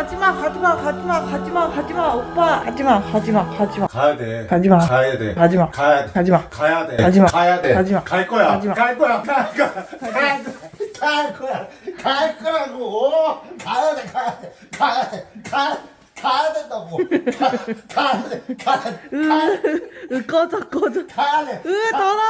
가지마 가지마 가지마 가지마 가지마 오빠 가지마 가지마 가지마 가야 돼. 가지마. 가야 돼. 가지마. 가야 돼. 가지마 가야 돼. 가지마. 가야 돼. 가지마. 갈 거야. 가지마. 갈 거야. 갈 거야. 갈 거야. 갈 거야. 갈 거라고. 가야 돼. 가야 돼. 가야 돼. 가 가야 된다고. 가, 가야 돼. 가야 돼. 으 꺼져 꺼져 가야 돼. 으 더러워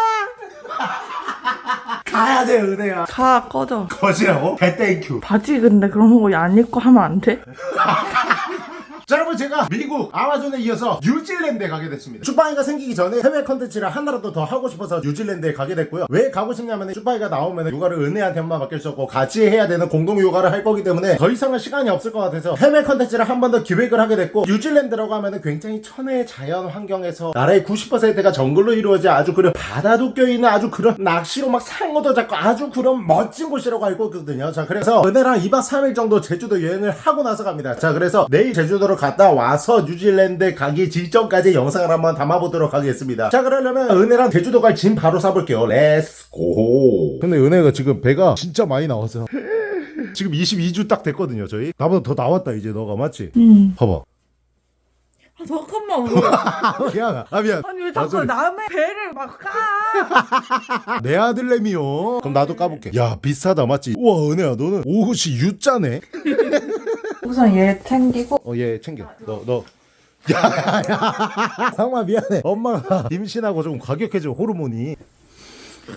가야 돼, 은혜야. 가 꺼져 거지라고? Thank you. 바지 근데 그런 거 안 입고 하면 안 돼? 자 여러분 제가 미국 아마존에 이어서 뉴질랜드에 가게 됐습니다. 쭈빠이가 생기기 전에 해외 컨텐츠를 하나라도 더 하고 싶어서 뉴질랜드에 가게 됐고요. 왜 가고 싶냐면 쭈빠이가 나오면 육아를 은혜한테만 맡길 수 없고 같이 해야 되는 공동 육아를 할 거기 때문에 더 이상은 시간이 없을 것 같아서 해외 컨텐츠를 한 번 더 기획을 하게 됐고 뉴질랜드라고 하면 굉장히 천혜의 자연 환경에서 나라의 90%가 정글로 이루어져 아주 그런 바다도 껴있는 아주 그런 낚시로 막 상어도 잡고 아주 그런 멋진 곳이라고 알고 있거든요. 자 그래서 은혜랑 2박 3일 정도 제주도 여행을 하고 나서 갑니다. 자 그래서 내일 제주도로 갔다 와서 뉴질랜드 가기 직전까지 영상을 한번 담아보도록 하겠습니다. 자 그러려면 은혜랑 제주도 갈 짐 바로 싸볼게요. Let's go 근데 은혜가 지금 배가 진짜 많이 나왔어 지금 22주 딱 됐거든요 저희. 나보다 더 나왔다 이제 너가 맞지? 응. 봐봐. 아, 잠깐만 왜 미안. 아 미안. 아니 왜 자꾸 나소리. 남의 배를 막까? 내 아들내미요. 그럼 나도 까볼게. 야 비싸다 맞지? 우와 은혜야 너는 옷이 U자네 우선 얘 챙기고. 어 얘 챙겨. 너 너. 야야야 상마 미안해. 엄마가 임신하고 좀 과격해져 호르몬이.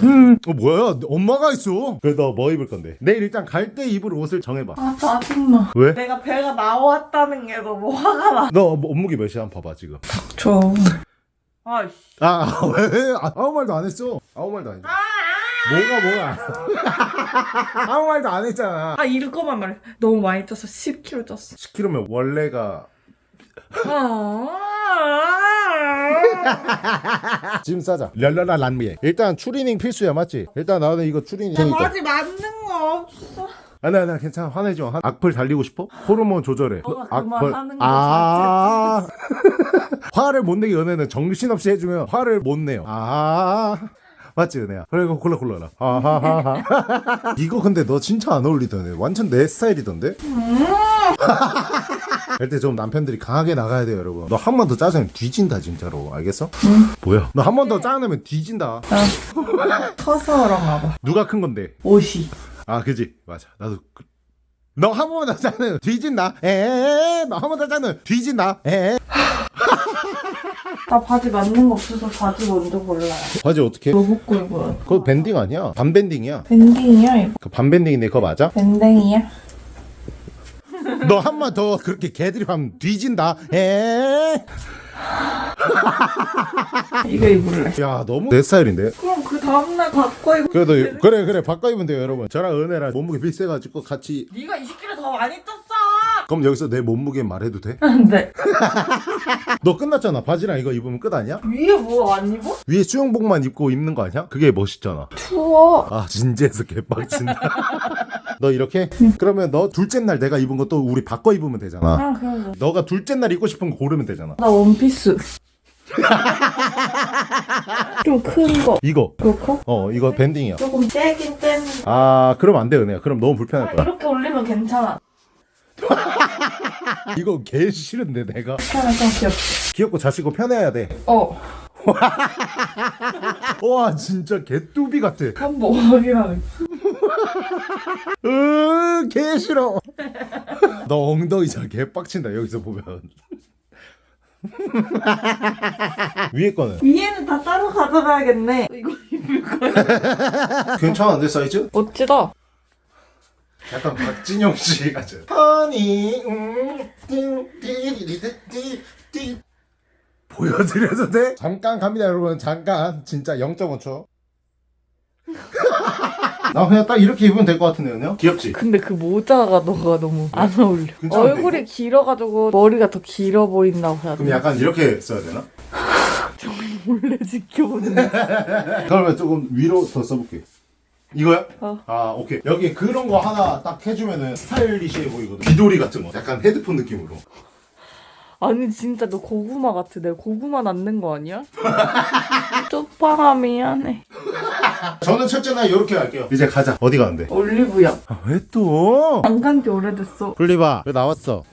음 어 뭐야? 엄마가 있어. 그래 너뭐 입을 건데? 내일 일단 갈 때 입을 옷을 정해봐. 아 짜증나 왜? 내가 배가 나왔다는 게 너무 화가 나. 너 몸무게 몇이야? 한번 봐봐 지금. 저 아이씨 아왜? 아, 아무 말도 안 했어. 아무 말도 안 했어 뭐가 뭐가 아무 말도 안 했잖아. 아 이거만 말해 너무 많이 쪘어. 10kg 쪘어. 10kg면 원래가 아. 짐 싸자. 랄랄라 란미에. 일단 추리닝 필수야 맞지? 일단 나는 이거 추리닝 나 바지 맞는 거 없어. 아니 아니 괜찮아. 화내지 마. 악플 달리고 싶어? 호르몬 조절해. 너가 악플 거아 화를 못 내게 연애는 정신없이 해주면 화를 못 내요. 아 맞지 은혜야? 그래 이거 골라 골라라. 아하하하. 이거 근데 너 진짜 안 어울리던데? 완전 내 스타일이던데? 그때 좀 남편들이 강하게 나가야 돼요 여러분. 너 한 번 더 짜증내면 뒤진다 진짜로. 알겠어? 뭐야? 너 한 번 더 짜증내면 뒤진다. 커서 그런가 봐. 누가 큰 건데? 옷이. 아 그지? 맞아. 나도 그... 너한 번만 더 짜는 뒤진다. 에에 너한 번 더 짜는 뒤진다. 에에 나 바지 맞는 거 없어서 바지 먼저 골라요. 바지 어떻게? 뭐 입고 입어요? 그거 밴딩 아니야? 반밴딩이야? 밴딩이야 이거. 그 반밴딩인데 그거 맞아? 밴딩이야? 너 한 번 더 그렇게 개들이 하면 뒤진다. 에에 이거 입을래. 야 너무 내 스타일인데? 그럼 그 다음날 바꿔 입으면 그래도 그래 그래. 바꿔 입으면 돼요 여러분. 저랑 은혜랑 몸무게 비슷해가지고 같이 네가 20kg 더 많이 쪘어 그럼 여기서 내 몸무게 말해도 돼? 안돼 너 끝났잖아. 바지랑 이거 입으면 끝 아니야? 위에 뭐 안 입어? 위에 수영복만 입고 입는 거 아니야? 그게 멋있잖아. 추워. 아 진지해서 개빡친다. 너 이렇게? 그러면 너 둘째 날 내가 입은 것도 우리 바꿔 입으면 되잖아. 아 그럼 너가 둘째 날 입고 싶은 거 고르면 되잖아. 나 원피스. 좀 큰 거. 이거. 그렇고 어 이거 밴딩이야. 조금 떼긴 떼는 아 그럼 안 돼 은혜야. 그럼 너무 불편할 아, 거야. 이렇게 올리면 괜찮아 이거 개 싫은데 내가? 좀 귀엽지? 귀엽고 자시고 편해야 어. 돼와 진짜 개뚜비 같아. 한번 확인하는 으개 싫어. 너 엉덩이 잘 개빡친다 여기서 보면. 위에 거는? 위에는 다 따로 가져가야겠네. 이거 입을 거야? 괜찮은데 사이즈? 멋지다 약간 박진영 씨 같죠. 허니 음, 띵띵띵띵띵 보여드려도 돼? 잠깐 갑니다 여러분 잠깐 진짜 0.5초 나 그냥 딱 이렇게 입으면 될 것 같은데요? 귀엽지? 근데 그 모자가 너가 너무 안 어울려 괜찮은데, 얼굴이 길어가지고 머리가 더 길어 보인다고 해야 그럼? 약간 이렇게 써야 되나? 몰래 지켜보는 그러면 조금 위로 더 써볼게 이거야? 어. 아 오케이 여기 그런 거 하나 딱 해주면은 스타일리시해 보이거든 귀돌이 같은 거 약간 헤드폰 느낌으로 아니 진짜 너 고구마 같아 내가 고구마 낳는 거 아니야? 쪽방아 미안해 저는 첫째 날 이렇게 갈게요 이제 가자 어디 가는데? 올리브영. 아, 왜 또? 안 간 지 오래됐어. 플리바 왜 나왔어?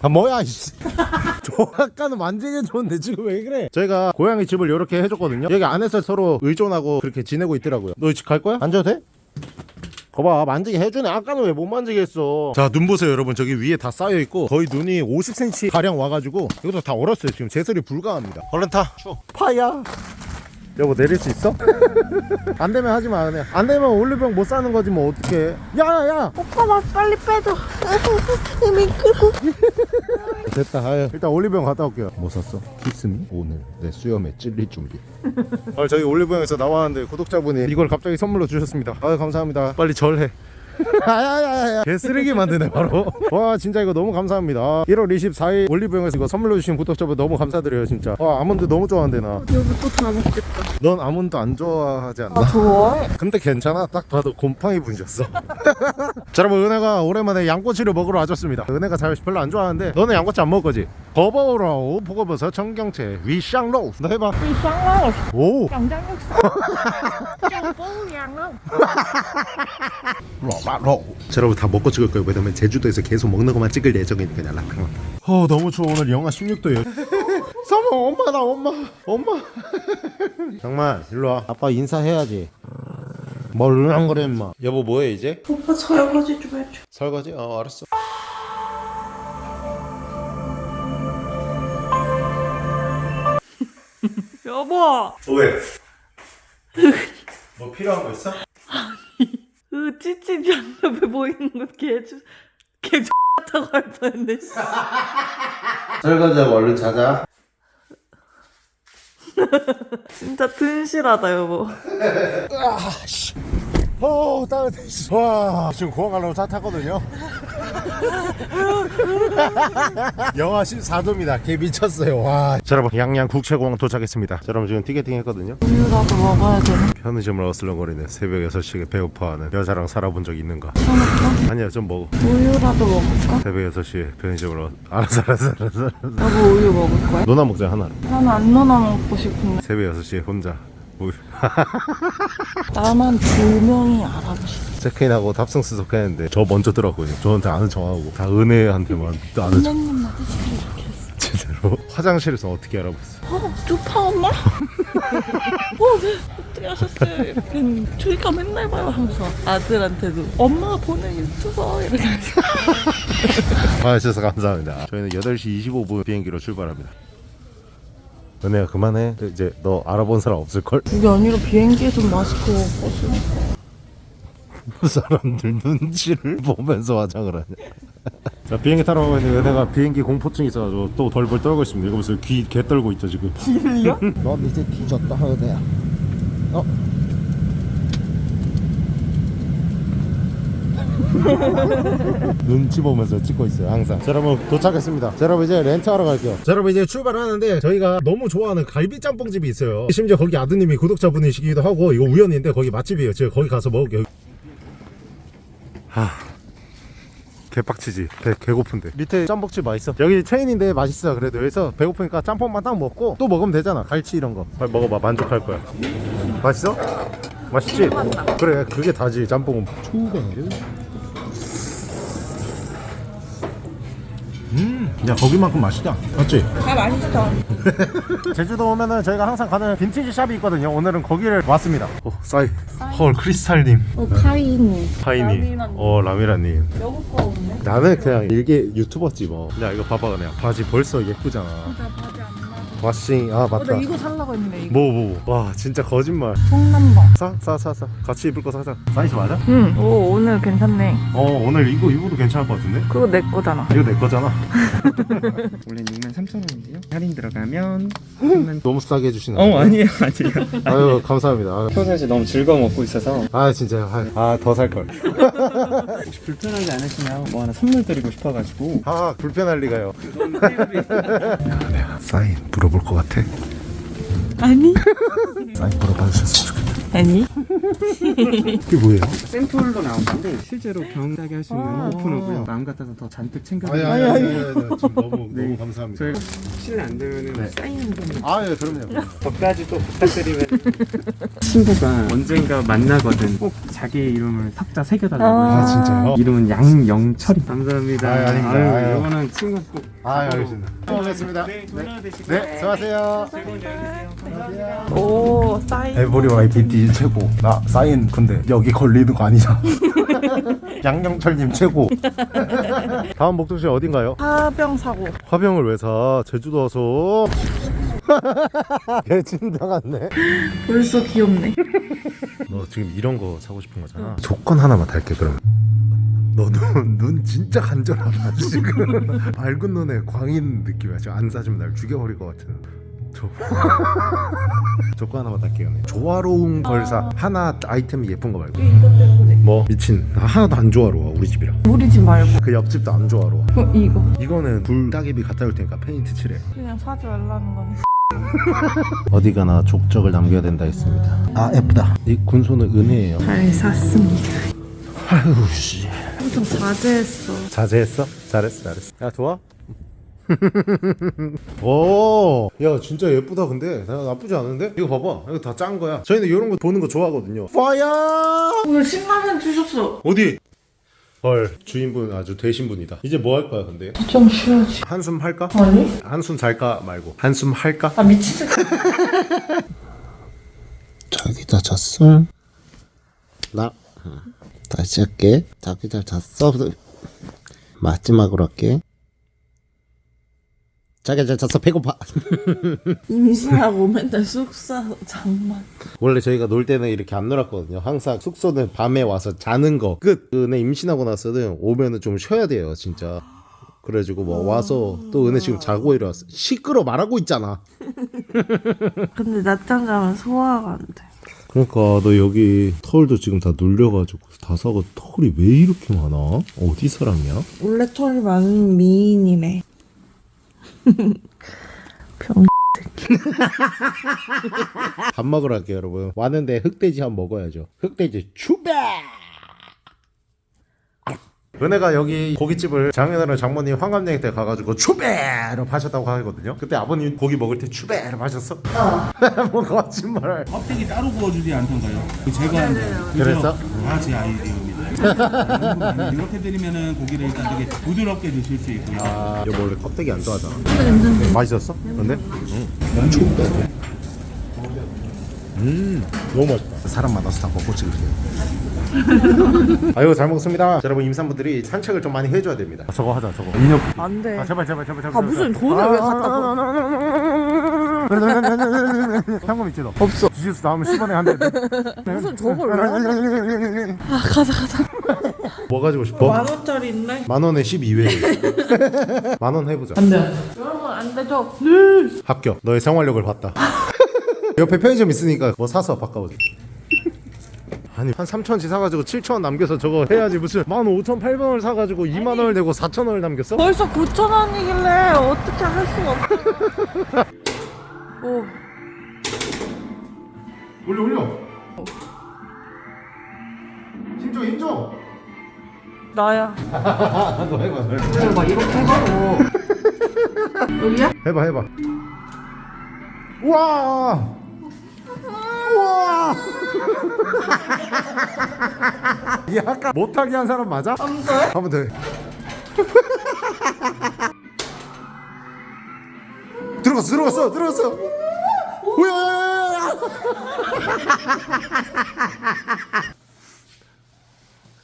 아 뭐야 이씨. 저 아까는 만지게 줬는데 지금 왜 그래? 저희가 고양이 집을 이렇게 해줬거든요. 여기 안에서 서로 의존하고 그렇게 지내고 있더라고요. 너 집 갈 거야? 앉아도 돼? 거봐 만지게 해주네. 아까는 왜 못 만지게 했어? 자 눈 보세요 여러분. 저기 위에 다 쌓여있고 거의 눈이 50cm 가량 와가지고 이것도 다 얼었어요. 지금 제설이 불가합니다. 얼른 타. 추워. 파야 여보 내릴 수 있어? 안 되면 하지 마 그냥 안 되면 올리병 못 사는 거지 뭐 어떡해 야야야 오빠 나 빨리 빼줘. 미끄러. 됐다 아유. 일단 올리브영 갔다 올게요 뭐 샀어? 키스미? 오늘 내 수염에 찔릴 준비 아, 저희 올리브영에서 나왔는데 구독자분이 이걸 갑자기 선물로 주셨습니다 아유 감사합니다 빨리 절해 아야야야야. 개쓰레기 만드네 바로. 와 진짜 이거 너무 감사합니다. 아, 1월 24일 올리브영에서 이거 선물로 주신 구독자분 너무 감사드려요 진짜. 와 아몬드 너무 좋아한대 나. 여보 또다 먹겠다. 넌 아몬드 안 좋아하지 않나? 아 좋아해? 근데 괜찮아. 딱 봐도 곰팡이 분이셨어. 자 여러분 은혜가 오랜만에 양꼬치를 먹으러 와줬습니다. 은혜가 자유식 별로 안 좋아하는데 너는 양꼬치 안 먹을 거지? 버버우라우 보고버섯 청경채 위샹로우. 너 해봐. 위샹로우. 오. 양장육수. 여러분 다 먹고 찍을 거예요. 왜냐면 제주도에서 계속 먹는 것만 찍을 예정이니까 그냥 락랑 어 너무 추워. 오늘 영하 16도예요 서머 엄마 나 엄마. 엄마. 정말 일로와. 아빠 인사해야지. 뭘랑 그래 임마. 여보 뭐해 이제? 오빠 설거지 좀 해줘. 설거지? 어 알았어. 여보. 어, 왜? 뭐 필요한 거 있어? 그 찌찌지 앞에 보이는 거 개주 개 같다고 할 뻔했네. 씨. 설거지하고 얼른 자자 진짜 튼실하다 여보. 어 따뜻해 와 지금 공항 가려고 차 탔거든요. 영하 14도입니다. 개 미쳤어요. 와. 자, 여러분 양양 국제공항 도착했습니다. 자, 여러분 지금 티켓팅 했거든요. 우유라도 먹어야 되나? 편의점을 어슬렁거리는 새벽 6시에 배고파하는 여자랑 살아본 적 있는가 아니야 좀 먹어. 우유라도 먹을까? 새벽 6시에 편의점을 어... 알았어 알았어 알았어 알았어. 여보 우유 먹을 거야? 너나 먹자 하나로. 나는 안 넣어 먹고 싶은데. 새벽 6시에 혼자 나만 두 명이 알아보시. 체크인하고 탑승 수속했는데 저 먼저 들었거든요 저한테 아는 척하고 다 은혜한테만 아는 척 선생님 나도 시키기 이렇게 했어. 진짜로 화장실에서 어떻게 알아봤어 어, 두파 엄마? 어, 네. 어떻게 하셨어요? 이렇게 저희가 맨날 봐요 하면서 아들한테도 엄마가 보는 유튜버 이렇게 하면서 와주셔서 감사합니다 저희는 8시 25분 비행기로 출발합니다 은혜야 그만해 이제 너 알아본 사람 없을걸? 그게 아니라 비행기에서 마스크 벗으니까 사람들 눈치를 보면서 화장을 하냐 자 비행기 타러 가고 있는데 은혜가 비행기 공포증 있어가지고 또 덜벌 떨고 있습니다 이거 보세요 귀 개 떨고 있죠 지금 길려? 넌 이제 뒤졌다 은혜야 어? 눈치 보면서 찍고 있어요 항상. 자 여러분 도착했습니다. 자 여러분 이제 렌트하러 갈게요. 자 여러분 이제 출발하는데 저희가 너무 좋아하는 갈비 짬뽕집이 있어요. 심지어 거기 아드님이 구독자분이시기도 하고 이거 우연인데 거기 맛집이에요. 제가 거기 가서 먹을게요. 하... 개빡치지. 배, 배고픈데. 밑에 짬뽕집 맛있어. 여기 체인인데 맛있어 그래도. 여기서 배고프니까 짬뽕만 딱 먹고 또 먹으면 되잖아. 갈치 이런 거. 빨리 먹어봐. 만족할 거야. 맛있어? 맛있지? 그래 그게 다지 짬뽕은. 초우 음야 거기만큼 맛있다. 맞지? 다 맛있어. 제주도 오면은 저희가 항상 가는 빈티지 샵이 있거든요. 오늘은 거기를 왔습니다. 오 싸이. 헐 크리스탈님. 어 하이니. 라미라님. 어 라미라님. 여보 거 없네. 나는 그냥 일개 유튜버지 뭐. 야 이거 봐봐 그냥. 바지 벌써 예쁘잖아. 나 바지 와싱 아 어, 맞다. 나 이거 살라고 했는데 이거 뭐 뭐. 와 진짜 거짓말. 성남방 사 사 사 사. 같이 입을 거 사자. 사이즈 맞아? 응오 오늘 괜찮네 어 오늘 이거 입어도 괜찮을 것 같은데? 그거 내 거잖아 이거 내 거잖아. 원래 63,000원인데요. 할인 들어가면 3만 너무 싸게 해주시는. 어 아니에요 아니에요. 아유 감사합니다. 평상시 너무 즐거워 먹고 있어서 아 진짜 아더 살 걸. 혹시 불편하지 않으시면 뭐 하나 선물 드리고 싶어가지고 아 불편할 리가요. 사인 물어 볼 것 같아. 아니 사인 물어봐 주셨으면 좋겠다. 아니? 이게 뭐예요? 샘플로 나온 건데 실제로 병따게 할 수 있는 오픈어고요. 마음 같아서 더 잔뜩 챙겨. 아니 아니 아니, 아니, 아니 지금 너무 네. 너무 감사합니다. 저희가 실례 안 되면은 사인 한 번. 아예 그럼요. 저까지 또 부탁드리면 친구가 언젠가 만나거든 꼭 자기 이름을 삭자 새겨달라고 아, 해서 진짜요? 이름은 양영철이 감사합니다 아유, 아닙니다. 아유, 아유. 이거는 친구 꼭아 알겠습니다. 고맙습니다. 네, 좋은 하루 되시고 네, 수고하세요. 즐거운 여행 되세요 오 사인 에브리 YPD 최고. 나 사인 근데 여기 걸리는 거 아니잖아. 양영철님 최고. 다음 목적지 어딘가요? 파병 사고 화병을 왜 사? 제주도 와서. 개진다 같네. 벌써 귀엽네 너 지금 이런 거 사고 싶은 거잖아. 조건 하나만 달게 그러면. 너눈 진짜 간절하다 지금. 밝은 눈에 광인 느낌이야. 지금 안 사주면 날 죽여버릴 것 같은. 조... 조건 하나만 달게요. 네. 조화로운 걸 사. 하나 아이템이 예쁜 거 말고. 뭐 미친. 나 하나도 안 조화로워 우리 집이랑. 우리 집 말고 그 옆집도 안 조화로워. 어, 이거 이거는 불 따개비 갖다 줄 테니까 페인트 칠해. 그냥 사지 말라는 거네 어디 가나 족적을 남겨야 된다 했습니다. 아 예쁘다. 이 군소는 은혜예요. 잘 샀습니다 아유 씨. 엄청 자제했어 자제했어? 잘했어 잘했어 야 좋아? 오, 야 진짜 예쁘다 근데 나 나쁘지 않은데? 이거 봐봐 이거 다 짠 거야 저희는 이런 거 보는 거 좋아하거든요 파야 오늘 신라면 주셨어 어디? 헐 주인분 아주 되신 분이다 이제 뭐 할 거야 근데? 좀 쉬어야지 한숨 할까? 아니? 한숨 잘까 말고 한숨 할까? 아 미치겠다 자기 다 잤어? 나 다시 할게. 자기 잘 잤어? 마지막으로 할게. 자기 잘 잤어? 배고파. 임신하고 맨날 숙사 장만 원래 저희가 놀 때는 이렇게 안 놀았거든요 항상 숙소는 밤에 와서 자는 거끝 은혜 임신하고 나서는 오면은 좀 쉬어야 돼요 진짜 그래가지고 뭐 와서 또 은혜 지금 자고 일어났어 시끄러 말하고 있잖아 근데 낮잠 자면 소화가 안돼 그러니까 너 여기 털도 지금 다 눌려가지고 다 사고 털이 왜 이렇게 많아? 어디 사람이야? 원래 털이 많은 미인이네 병 밥 먹으러 갈게요 여러분 왔는데 흑돼지 한번 먹어야죠 흑돼지 추배 은혜가 여기 고깃집을 작년에 장모님 환갑여행 때 가가지고 추배를 파셨다고 하거든요 그때 아버님 고기 먹을 때 추배를 파셨어? 뭐 거짓말 껍데기 따로 구워주지 않던가요? 그 제가 한 거예요. 그랬어? 다제 아이디어입니다. 이렇게 드리면은 고기를 일단 되게 부드럽게 드실 수 있고요. 아 이거 원래 껍데기 안 좋아하잖아. 네, 맛있었어? 근데? 응 추배 음 너무 맛있다. 사람 많아서 다 먹고 찍을게요. 아유 잘 먹습니다. 여러분 임산부들이 산책을 좀 많이 해줘야 됩니다. 아, 저거 하자 저거. 인형. 안돼. 아 제발 제발 제발 제발 아 무슨 돈을 왜 갖다 줘 현금 있지 너? 없어 주짓수 나오면 10원에 한 대. 무슨 저걸 아 가자 가자 뭐 가지고 싶어? 만 원짜리 있네 만 원에 12회. 만원 해보자. 안돼 여러분 안 되죠 합격. 너의 생활력을 봤다. 옆에 편의점 있으니까 뭐 사서 바꿔보자. 아니 한 3천원치 사가지고 7천원 남겨서 저거 해야지 무슨 15,800원을 사가지고 2만원을 내고 4천원을 남겼어? 벌써 9천 원이길래 어떻게 할 수가 없어 오. 올려 올려. 힘줘 힘줘 나야. 너 해봐 너 해봐. 막 이렇게 해가지고 여기야? 해봐 해봐. 우와! 우와! 이 아까 못하게 한 사람 맞아? 안 돼? 한번 더 해. 들어갔어 들어갔어 들어갔어. 우야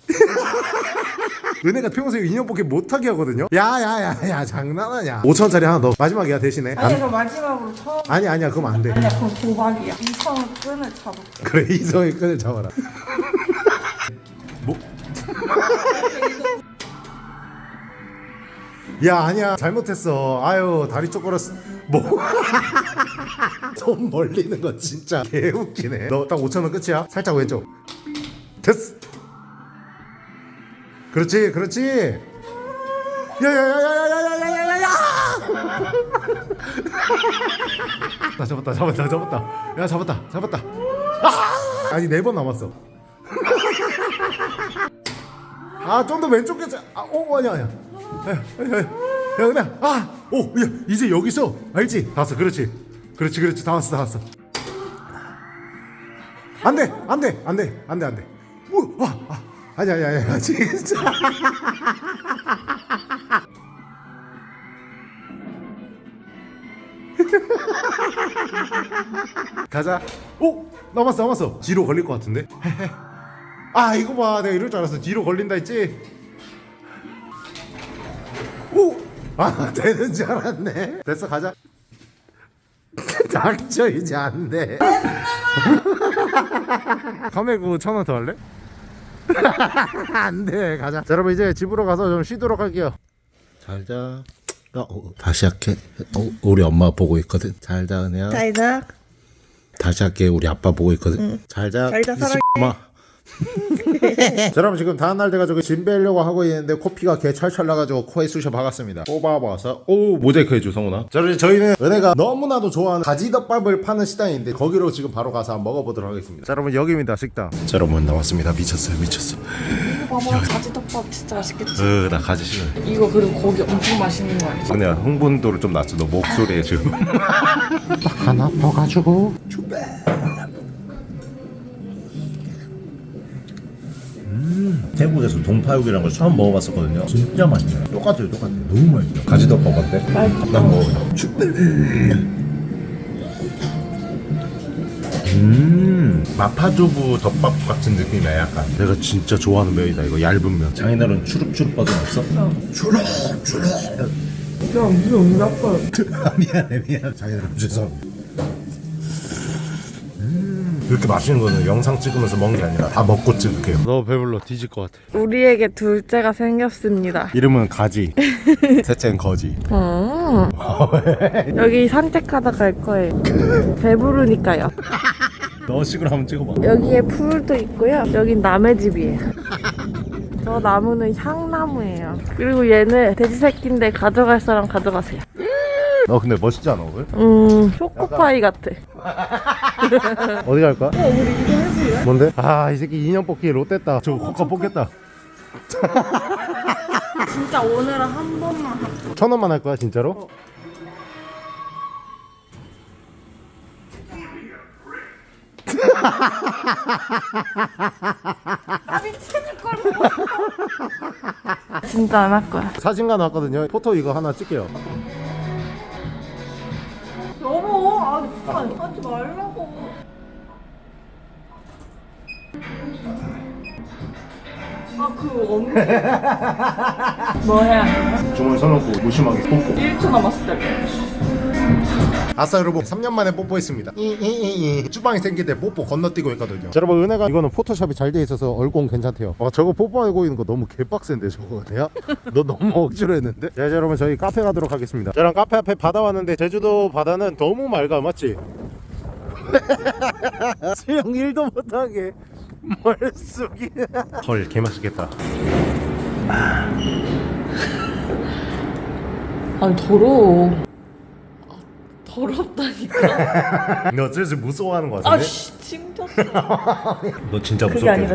은혜가 평소에 인형 뽑기 못하게 하거든요? 야야야야 장난하냐. 5천원짜리 하나 넣어 마지막이야 대신에. 아니 그 마지막으로 처음. 아니 아니야 그럼 안돼. 아니야 그럼 도박이야. 이성을 끈을 잡을게. 그래 이성의 끈을 잡아라 야 아니야. 잘못했어. 아유 다리 쪼그렸어. 뭐손 벌리는 거 진짜 개웃기네. 너 딱 5천원 끝이야? 살짝 왼쪽. 됐어. 그렇지 그렇지. 야야야야야야야야야야. 나 잡았다 잡았다 잡았다. 야 잡았다 잡았다. 아! 아니 네 번 남았어. 아 좀 더 왼쪽 게 아오 아니야 아니야 야, 야 그냥 아오 야, 이제 여기서 알지 다 왔어 그렇지 그렇지 그렇지 다 왔어 다 왔어 안 돼 안 돼 안 돼 안 돼 안 돼 뭐 아, 아 아니야 아니야 아니야 진짜 가자. 오 남았어 남았어. 뒤로 걸릴 것 같은데. 아 이거 봐 내가 이럴 줄 알았어. 뒤로 걸린다 했지. 아 되는 줄 알았네. 됐어 가자. 닥쳐 이제 안 돼. 카메구 천원 더 할래? 안 돼. 가자. 자, 여러분 이제 집으로 가서 좀 쉬도록 할게요. 잘자 어, 어, 다시 할게 어, 우리 엄마 보고 있거든 잘자 은혜야 잘자. 다시 할게 우리 아빠 보고 있거든 잘자 잘자, 사랑해. 엄마 자, 여러분 지금 다음날 돼가지고 짐 빼려고 하고 있는데 코피가 개 철철 나가지고 코에 쑤셔 박았습니다. 뽑아봐서. 오 모자이크 해줘 성훈아. 자 그럼 저희는 은혜가 너무나도 좋아하는 가지덮밥을 파는 식당인데 거기로 지금 바로 가서 한번 먹어보도록 하겠습니다. 자 여러분 여기입니다 식당. 자 여러분 나왔습니다. 미쳤어요 미쳤어. 봐봐 가지덮밥 진짜 맛있겠지. 으나 가지 싫어 이거 그리고 고기 엄청 맛있는 거 알지? 은혜야 흥분도를 좀 낮춰. 너 목소리에 지금. 하나 퍼가지고 태국에서 동파육이라는 걸 처음 먹어봤었거든요. 진짜 맛있어요. 똑같아요, 똑같아요. 너무 맛있어요. 가지덮밥 어때? 맛있다. 난 먹어요. 음, 마파두부 덮밥 같은 느낌이야, 약간. 내가 진짜 좋아하는 면이다 이거 얇은 면 장인어른 추룩추룩 버전 없어? 추룩추룩. 야 이게 언니 아빠. 미안해, 미안해. 장인어른 죄송합니다. 이렇게 맛있는 거는 영상 찍으면서 먹는 게 아니라 다 먹고 찍을게요 너 배불러 뒤질 것 같아 우리에게 둘째가 생겼습니다. 이름은 가지 셋째는 거지 어. 여기 산책하다 갈 거예요. 배부르니까요. 너 식으로 한번 찍어봐 여기에 풀도 있고요. 여긴 남의 집이에요. 저 나무는 향나무예요. 그리고 얘는 돼지 새끼인데 가져갈 사람 가져가세요. 너 근데 멋있지 않아 오늘? 음, 초코파이 같아. 어디 갈까? 어 우리 이거 해볼래? 뭔데? 아 이 새끼 인형 뽑기 롯됐다 저 코카 뽑겠다 진짜 오늘은 한 번만 하자. 천 원만 할 거야 진짜로? 진짜 안 할 거야. 사진관 왔거든요 포토 이거 하나 찍게요 여보, 아, 진짜 하지 말라고. 아, 그 언니. 뭐 해야 주머니 서놓고 무심하게 뽀뽀 1초 남았을 때. 아싸 여러분 3년 만에 뽀뽀했습니다 이이이이 주방에 생길 때 뽀뽀 건너뛰고 있거든요 자, 여러분 은혜가 이거는 포토샵이 잘 돼 있어서 얼공 괜찮대요 아 저거 뽀뽀하고 있는 거 너무 개빡센데 저거 내가? 너 너무 억지로 했는데? 자 이제 여러분 저희 카페 가도록 하겠습니다 저랑 카페 앞에 바다 왔는데 제주도 바다는 너무 맑아 맞지? 수영 1도 못하게 멀쑥이 헐 개맛있겠다 아니, 더러워. 아, 더럽다니까. 너 슬슬 무서워하는 거 같은데? 아씨, 찡졌어. 너 진짜 무섭게 아니라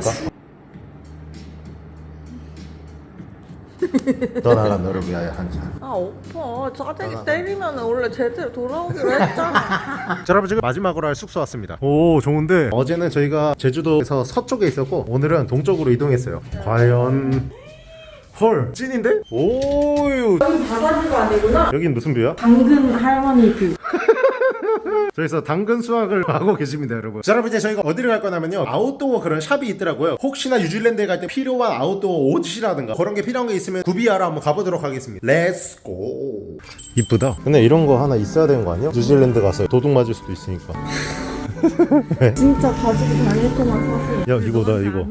나랑 너를 위하여 한잔 아, 오빠. 짜증이 때리면 원래 제대로 돌아오기로 했잖아. 자 여러분 지금 마지막으로 할 숙소 왔습니다 오 좋은데 어제는 저희가 제주도에서 서쪽에 있었고 오늘은 동쪽으로 이동했어요 과연 헐 찐인데? 오유 바다뷰가 아니구나. 여긴 무슨 뷰야? 당근 할머니 뷰. 저기서 당근 수확을 하고 계십니다 여러분 자 여러분 이제 저희가 어디를 갈 거냐면요 아웃도어 그런 샵이 있더라고요 혹시나 뉴질랜드에 갈 때 필요한 아웃도어 옷이라든가 그런 게 필요한 게 있으면 구비하러 한번 가보도록 하겠습니다 Let's go 이쁘다 근데 이런 거 하나 있어야 되는 거 아니야? 뉴질랜드 가서 도둑 맞을 수도 있으니까 진짜 가지고 다닐 거만 사세요. 야 이거다 이거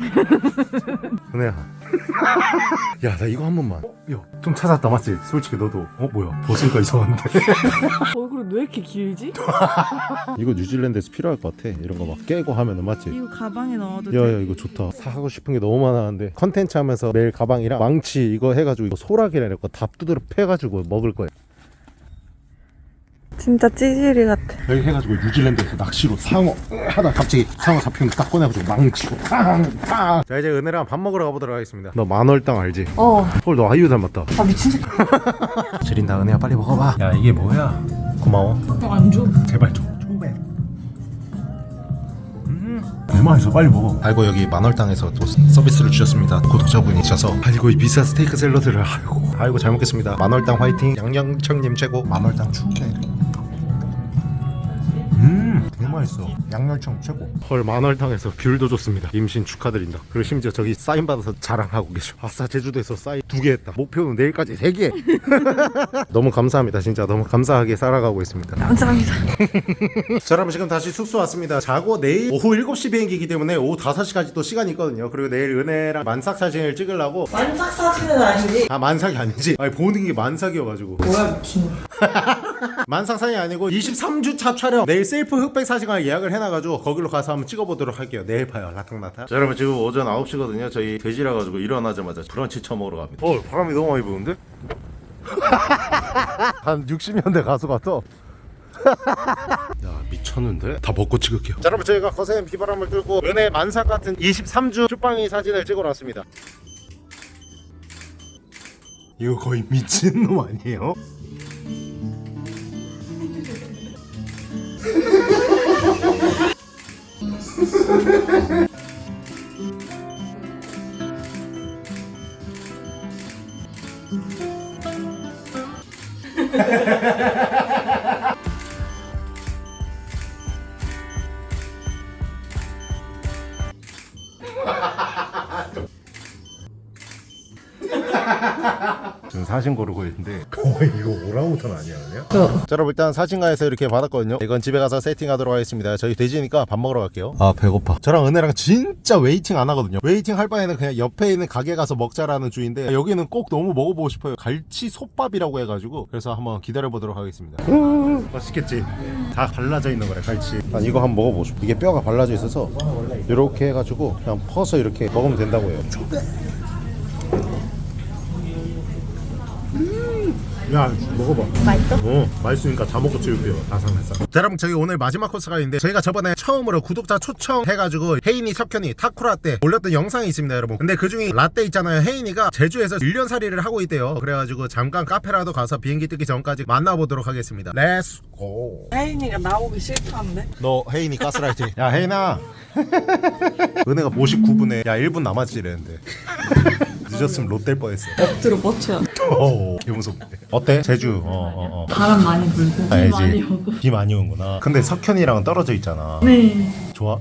은혜야 야 나 이거 한 번만 어? 야 좀 찾았다 맞지? 솔직히 너도 어 뭐야 벗으니까 이상한데 얼굴이 왜 이렇게 길지? 이거 뉴질랜드에서 필요할 것 같아 이런 거 막 깨고 하면은 맞지? 이거 가방에 넣어도 돼? 야야 이거 좋다 사고 싶은 게 너무 많았는데 컨텐츠 하면서 매일 가방이랑 망치 이거 해가지고 이거 소라기라 이거 다 두드려 패가지고 먹을 거야 진짜 찌질이 같아. 이렇게 해가지고 뉴질랜드에서 낚시로 상어 하다 갑자기 상어 잡히면 딱 꺼내가지고 망치고 팡팡 자 이제 은혜랑 밥 먹으러 가보도록 하겠습니다. 너 만월당 알지? 어. 헐너 아이유 닮았다. 아 미친 새끼. 지린다 은혜야. 빨리 먹어봐. 야 이게 뭐야? 고마워. 안 줘. 제발 줘. 초배 음. 빨리 먹어? 아이고 여기 만월당에서 또 서비스를 주셨습니다. 구독자분이 주셔서. 아이고 이 비싼 스테이크 샐러드를. 아이고 아이고 잘 먹겠습니다. 만월당 화이팅. 양양청님 최고. 만월당 축제 음, 되게 맛있어. 양념청 최고. 헐, 만월당에서 귤도 줬습니다. 임신 축하드린다. 그리고 심지어 저기 사인 받아서 자랑하고 계셔. 아싸, 제주도에서 사인 두 개 했다. 목표는 내일까지 세 개. 너무 감사합니다. 진짜 너무 감사하게 살아가고 있습니다. 감사합니다. 자, 여러분 지금 다시 숙소 왔습니다. 자고 내일 오후 7시 비행기이기 때문에 오후 5시까지 또 시간이 있거든요. 그리고 내일 은혜랑 만삭 사진을 찍으려고 만삭 사진은 아니지. 아 만삭이 아니지. 아니 보는 게 만삭이어가지고 뭐야 미친. 만삭 사진이 아니고 23주차 촬영. 내일 셀프 흑백 사진관을 예약을 해놔가지고 거기로 가서 한번 찍어보도록 할게요. 내일 봐요 라탕라탕. 자 여러분 지금 오전 9시거든요. 저희 돼지라 가지고 일어나자마자 브런치 처먹으러 갑니다. 어 바람이 너무 많이 부는데? 한 60년대 가수 같아 야 미쳤는데? 다 먹고 찍을게요. 자 여러분 저희가 거센 비바람을 뚫고 은혜 만삭 같은 23주 쭈빵이 사진을 찍어 놨습니다. 이거 거의 미친놈 아니에요? Ha ha ha ha ha ha! 지금 사진 고르고 있는데. 거의 이거 오랑우탄 아니야 그냥? 자 여러분 일단 사진관에서 이렇게 받았거든요. 이건 집에 가서 세팅하도록 하겠습니다. 저희 돼지니까 밥 먹으러 갈게요. 아 배고파. 저랑 은혜랑 진짜 waiting 안 하거든요. waiting 할 바에는 그냥 옆에 있는 가게 가서 먹자라는 주의인데 여기는 꼭 너무 먹어보고 싶어요. 갈치 솥밥이라고 해가지고 그래서 한번 기다려보도록 하겠습니다. 맛있겠지? 다 발라져 있는 거래 갈치. 난 이거 한번 먹어보고 싶어. 이게 뼈가 발라져 있어서 이렇게 해가지고 그냥 퍼서 이렇게 먹으면 된다고 해요 야 먹어봐. 맛있어? 어 맛있으니까 다 먹고 치울게요. 자 여러분 저희 오늘 마지막 코스가 있는데 저희가 저번에 처음으로 구독자 초청해가지고 혜인이 석현이 타쿠라 때 올렸던 영상이 있습니다 여러분. 근데 그중에 라떼 있잖아요. 혜인이가 제주에서 1년살이를 하고 있대요. 그래가지고 잠깐 카페라도 가서 비행기 뜨기 전까지 만나보도록 하겠습니다. Let's go 혜인이가 나오기 싫다는데. 너 혜인이 가스라이팅. 야 혜인아. 은혜가 59분에 야 1분 남았지 이랬는데 늦었으면 롯될 뻔했어 엎드려 뻗쳐야. 오, 개 무섭네. 어때? 제주. 어, 어, 어. 바람 많이 불고 비 알지. 많이 오고 비 많이 오는구나. 근데 석현이랑은 떨어져 있잖아. 네 좋아?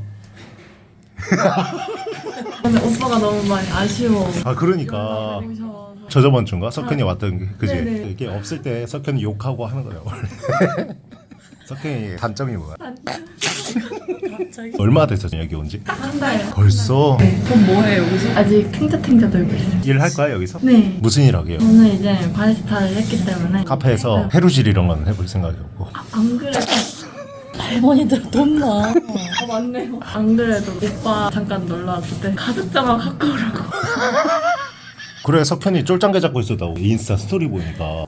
근데 오빠가 너무 많이 아쉬워 아, 그러니까. 오셔서 저 저번 주인가? 석현이 왔던 게, 그지? 네네. 이게 없을 때 석현이 욕하고 하는 거예요, 원래. 석현이 단점이 뭐야? 갑자기. 얼마 됐어, 여기 온 지? 한 달 벌써? 돈 뭐해 여기서? 아직 탱자탱자 돌고 있어요 일할 거야, 여기서? 네 무슨 일 하게요? 저는 이제 바리스타를 했기 때문에 카페에서 네. 해루질 이런 건 해볼 생각이 없고. 안 그래도 할머니들 돈 나. 아 맞네요 안 그래도 오빠 잠깐 놀러 왔을 때 가죽 자막 갖고 오라고 그래 석현이 쫄짱개 잡고 있었다고 인스타 스토리 보니까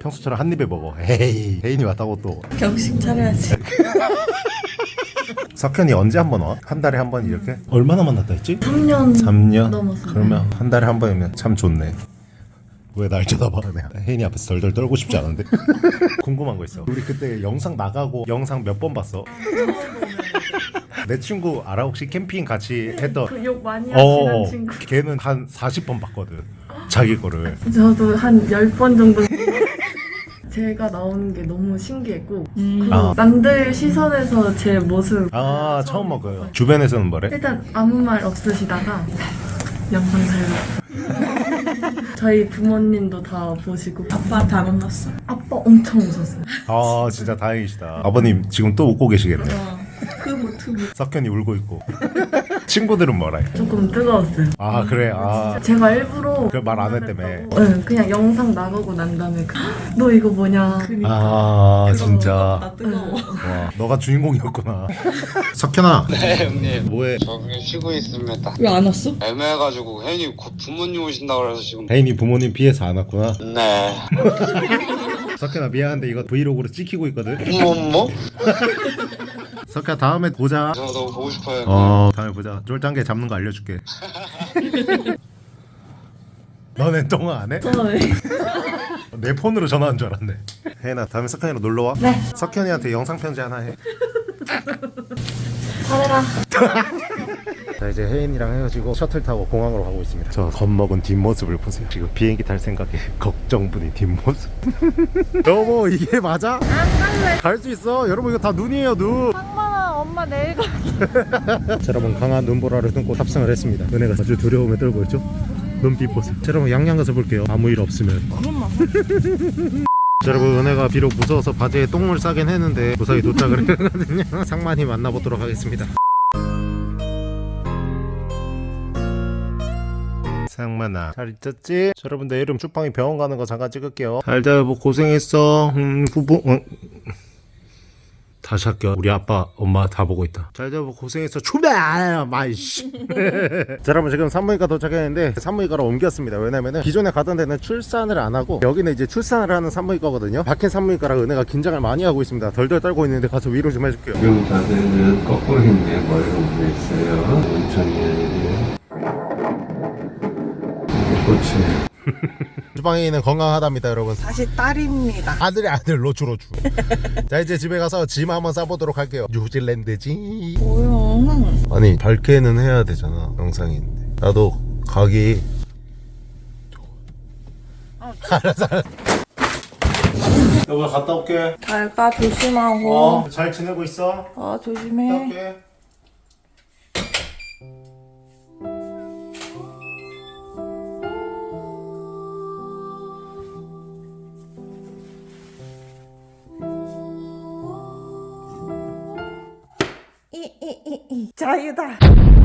평소처럼 한 입에 먹어 에이 혜인이 왔다고 또 경식 차려야지. 석현이 언제 한 번 와? 한 달에 한 번 이렇게? 얼마나 만났다 했지? 3년 3년? 넘었어요. 그러면 한 달에 한 번이면 참 좋네 왜 날 쳐다봐 내가 혜인이 앞에서 덜덜 떨고 싶지 않은데 궁금한 거 있어 우리 그때 영상 나가고 영상 몇 번 봤어? 내 친구 알아 혹시 캠핑 같이 했던 그 욕 많이 하시는 어 친구 걔는 한 40번 봤거든 자기 거를 저도 한 10번 정도 제가 나오는 게 너무 신기했고 그리고 아. 남들 시선에서 제 모습. 아 처음 먹어요. 주변에서는 뭐래? 일단 아무 말 없으시다가 영상 잘 봤어 저희 부모님도 다 보시고. 아빠 다 만났어. 아빠 엄청 웃었어요. 아 진짜 다행이시다. 아버님 지금 또 웃고 계시겠네 크 고 트고. 석현이 울고 있고 친구들은 뭐라 해? 조금 뜨거웠어요 아 그래 아 제가 일부러 그 말안 했다며. 네, 그냥 영상 나가고 난 다음에 그, 너 이거 뭐냐 아 진짜 나 뜨거워. 와 너가 주인공이었구나 석현아 네 형님 뭐해 저 그냥 쉬고 있습니다 왜 안 왔어? 애매해가지고 혜인이 곧 부모님 오신다 그래서 지금 혜인이 부모님 피해서 안 왔구나 네 석현아 미안한데 이거 브이로그로 찍히고 있거든 뭐뭐? 석현아 다음에 보자. 저 너무 보고 싶어요. 어 다음에 보자. 쫄짱게 잡는 거 알려줄게. 너넨 통화 안 해? 내 폰으로 전화한 줄 알았네. 혜인아 다음에 석현이랑 놀러와. 네. 석현이한테 영상 편지 하나 해. 잘해라. 자 이제 혜인이랑 헤어지고 셔틀 타고 공항으로 가고 있습니다. 저 겁먹은 뒷모습을 보세요. 지금 비행기 탈 생각에 걱정분이 뒷모습. 여보 이게 맞아? 안 갈래. 갈 수 있어. 여러분 이거 다 눈이에요 눈 엄마 내일 가. 자, 여러분 강한 눈보라를 뚫고 탑승을 했습니다. 은혜가 아주 두려움에 떨고 있죠? 눈빛 보세요 자, 여러분 양양 가서 볼게요. 아무 일 없으면. 자, 여러분 은혜가 비록 무서워서 바지에 똥을 싸긴 했는데 무사히 도착을 했거든요. 상만이 만나보도록 하겠습니다. 상만아 잘 있었지? 자, 여러분 내일은 쭈빵이 병원 가는 거 잠깐 찍을게요. 잘자 여보 고생했어. 음 후보 어. 다시 할게요. 우리 아빠, 엄마 다 보고 있다. 잘 잡고 고생했어. 출발! 마이씨. 자, 여러분 지금 산부인과 도착했는데 산부인과로 옮겼습니다. 왜냐면은 기존에 가던 데는 출산을 안 하고 여기는 이제 출산을 하는 산부인과거든요. 박힌 산부인과라 은혜가 긴장을 많이 하고 있습니다. 덜덜 떨고 있는데 가서 위로 좀 해줄게요. 지금 자세는 거꾸로 했네 머리가 움직였어요 천천히 해야 그렇지 주방이는 건강하답니다, 여러분. 다시 딸입니다. 아들이 아들 로추 로추. 자 이제 집에 가서 짐 한번 싸보도록 할게요. 뉴질랜드지. 뭐야? 아니 밝게는 해야 되잖아 영상인데 나도 가기 알았어 여보 갔다 올게 잘가 조심하고. 어 잘 지내고 있어 어 갔다 조심해. 올게 이이이이 자유다.